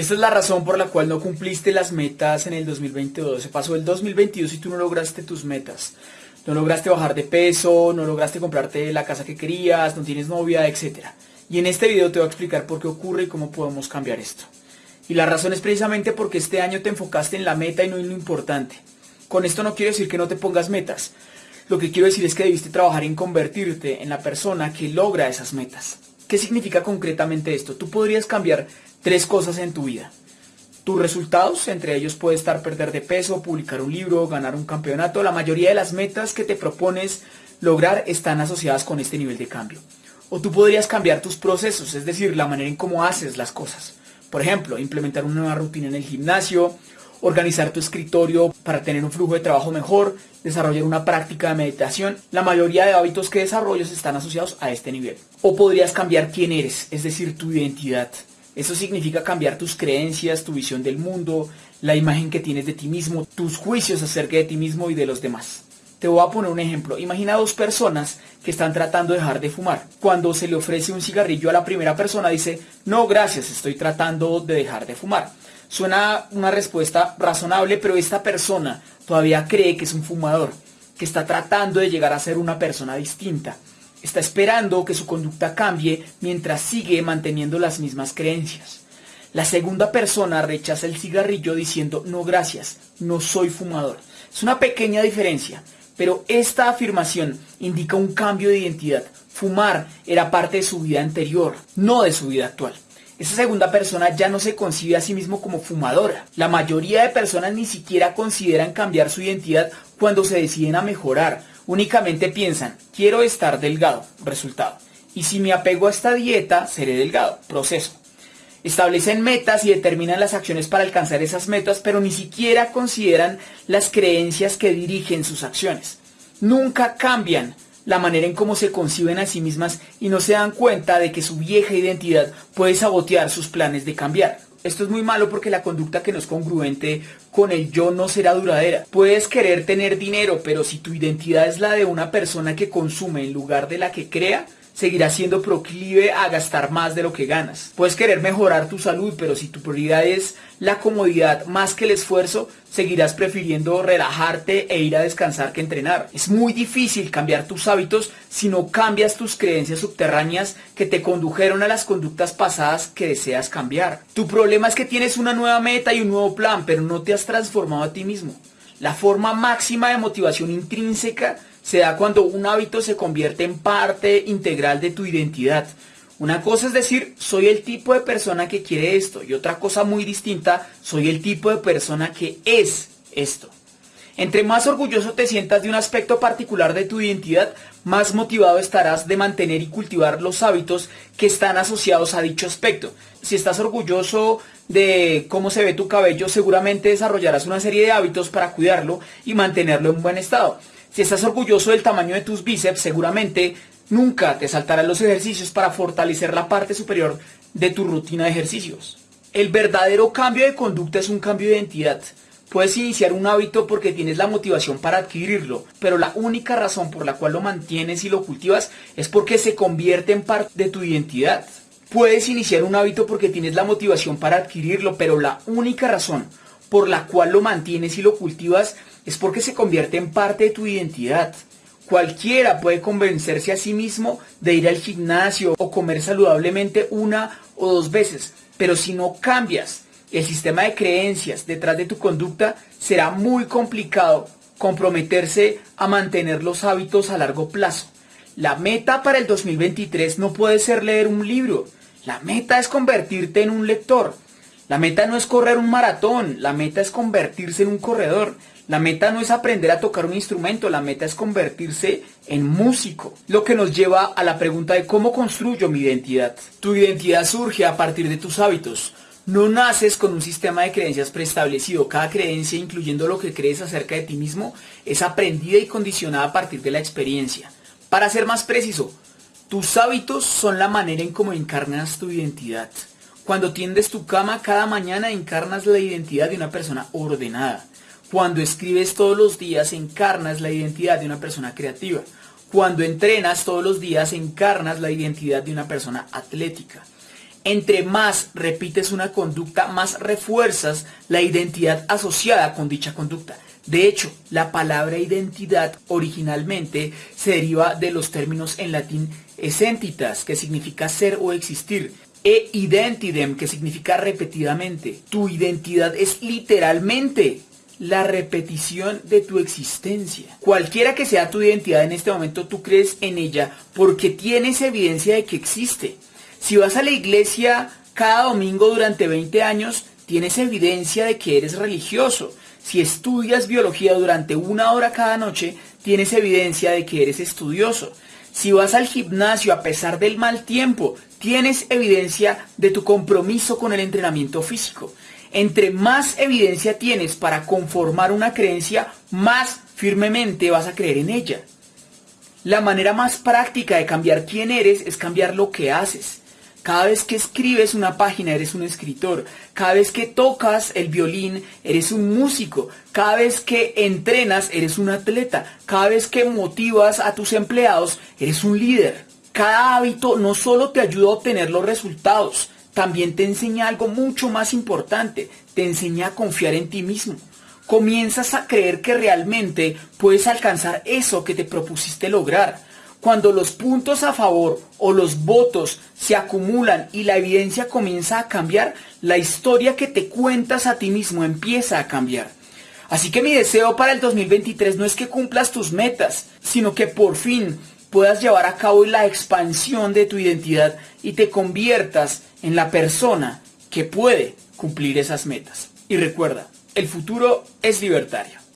Esta es la razón por la cual no cumpliste las metas en el 2022. Se pasó el 2022 y tú no lograste tus metas. No lograste bajar de peso, no lograste comprarte la casa que querías, no tienes novia, etc. Y en este video te voy a explicar por qué ocurre y cómo podemos cambiar esto. Y la razón es precisamente porque este año te enfocaste en la meta y no en lo importante. Con esto no quiero decir que no te pongas metas. Lo que quiero decir es que debiste trabajar en convertirte en la persona que logra esas metas. ¿Qué significa concretamente esto? Tú podrías cambiar tres cosas en tu vida. Tus resultados, entre ellos puede estar perder de peso, publicar un libro, ganar un campeonato. La mayoría de las metas que te propones lograr están asociadas con este nivel de cambio. O tú podrías cambiar tus procesos, es decir, la manera en cómo haces las cosas. Por ejemplo, implementar una nueva rutina en el gimnasio, organizar tu escritorio para tener un flujo de trabajo mejor, desarrollar una práctica de meditación. La mayoría de hábitos que desarrollas están asociados a este nivel. O podrías cambiar quién eres, es decir, tu identidad. Eso significa cambiar tus creencias, tu visión del mundo, la imagen que tienes de ti mismo, tus juicios acerca de ti mismo y de los demás. Te voy a poner un ejemplo. Imagina dos personas que están tratando de dejar de fumar. Cuando se le ofrece un cigarrillo a la primera persona dice, no, gracias, estoy tratando de dejar de fumar. Suena una respuesta razonable, pero esta persona todavía cree que es un fumador, que está tratando de llegar a ser una persona distinta. Está esperando que su conducta cambie mientras sigue manteniendo las mismas creencias. La segunda persona rechaza el cigarrillo diciendo no gracias, no soy fumador. Es una pequeña diferencia, pero esta afirmación indica un cambio de identidad. Fumar era parte de su vida anterior, no de su vida actual. Esa segunda persona ya no se concibe a sí mismo como fumadora. La mayoría de personas ni siquiera consideran cambiar su identidad cuando se deciden a mejorar únicamente piensan, quiero estar delgado, resultado. Y si me apego a esta dieta, seré delgado, proceso. Establecen metas y determinan las acciones para alcanzar esas metas, pero ni siquiera consideran las creencias que dirigen sus acciones. Nunca cambian la manera en cómo se conciben a sí mismas y no se dan cuenta de que su vieja identidad puede sabotear sus planes de cambiar. Esto es muy malo porque la conducta que no es congruente con el yo no será duradera. Puedes querer tener dinero, pero si tu identidad es la de una persona que consume en lugar de la que crea, seguirás siendo proclive a gastar más de lo que ganas. Puedes querer mejorar tu salud, pero si tu prioridad es la comodidad más que el esfuerzo, seguirás prefiriendo relajarte e ir a descansar que entrenar. Es muy difícil cambiar tus hábitos si no cambias tus creencias subterráneas que te condujeron a las conductas pasadas que deseas cambiar. Tu problema es que tienes una nueva meta y un nuevo plan, pero no te has transformado a ti mismo. La forma máxima de motivación intrínseca se da cuando un hábito se convierte en parte integral de tu identidad. Una cosa es decir, soy el tipo de persona que quiere esto y otra cosa muy distinta, soy el tipo de persona que es esto. Entre más orgulloso te sientas de un aspecto particular de tu identidad, más motivado estarás de mantener y cultivar los hábitos que están asociados a dicho aspecto. Si estás orgulloso de cómo se ve tu cabello, seguramente desarrollarás una serie de hábitos para cuidarlo y mantenerlo en buen estado. Si estás orgulloso del tamaño de tus bíceps, seguramente nunca te saltarán los ejercicios para fortalecer la parte superior de tu rutina de ejercicios. El verdadero cambio de conducta es un cambio de identidad. Puedes iniciar un hábito porque tienes la motivación para adquirirlo, pero la única razón por la cual lo mantienes y lo cultivas es porque se convierte en parte de tu identidad. Puedes iniciar un hábito porque tienes la motivación para adquirirlo, pero la única razón por la cual lo mantienes y lo cultivas es porque se convierte en parte de tu identidad. Cualquiera puede convencerse a sí mismo de ir al gimnasio o comer saludablemente una o dos veces, pero si no cambias el sistema de creencias detrás de tu conducta, será muy complicado comprometerse a mantener los hábitos a largo plazo. La meta para el 2023 no puede ser leer un libro, la meta es convertirte en un lector. La meta no es correr un maratón, la meta es convertirse en un corredor. La meta no es aprender a tocar un instrumento, la meta es convertirse en músico. Lo que nos lleva a la pregunta de cómo construyo mi identidad. Tu identidad surge a partir de tus hábitos. No naces con un sistema de creencias preestablecido. Cada creencia, incluyendo lo que crees acerca de ti mismo, es aprendida y condicionada a partir de la experiencia. Para ser más preciso, tus hábitos son la manera en cómo encarnas tu identidad. Cuando tiendes tu cama cada mañana encarnas la identidad de una persona ordenada. Cuando escribes todos los días encarnas la identidad de una persona creativa. Cuando entrenas todos los días encarnas la identidad de una persona atlética. Entre más repites una conducta, más refuerzas la identidad asociada con dicha conducta. De hecho, la palabra identidad originalmente se deriva de los términos en latín essentitas, que significa ser o existir, e identidem, que significa repetidamente. Tu identidad es literalmente la repetición de tu existencia. Cualquiera que sea tu identidad en este momento, tú crees en ella porque tienes evidencia de que existe. Si vas a la iglesia cada domingo durante 20 años, tienes evidencia de que eres religioso. Si estudias biología durante una hora cada noche, tienes evidencia de que eres estudioso. Si vas al gimnasio a pesar del mal tiempo, tienes evidencia de tu compromiso con el entrenamiento físico. Entre más evidencia tienes para conformar una creencia, más firmemente vas a creer en ella. La manera más práctica de cambiar quién eres es cambiar lo que haces. Cada vez que escribes una página eres un escritor. Cada vez que tocas el violín eres un músico. Cada vez que entrenas eres un atleta. Cada vez que motivas a tus empleados eres un líder. Cada hábito no solo te ayuda a obtener los resultados, también te enseña algo mucho más importante. Te enseña a confiar en ti mismo. Comienzas a creer que realmente puedes alcanzar eso que te propusiste lograr cuando los puntos a favor o los votos se acumulan y la evidencia comienza a cambiar, la historia que te cuentas a ti mismo empieza a cambiar. Así que mi deseo para el 2023 no es que cumplas tus metas, sino que por fin puedas llevar a cabo la expansión de tu identidad y te conviertas en la persona que puede cumplir esas metas. Y recuerda, el futuro es libertario.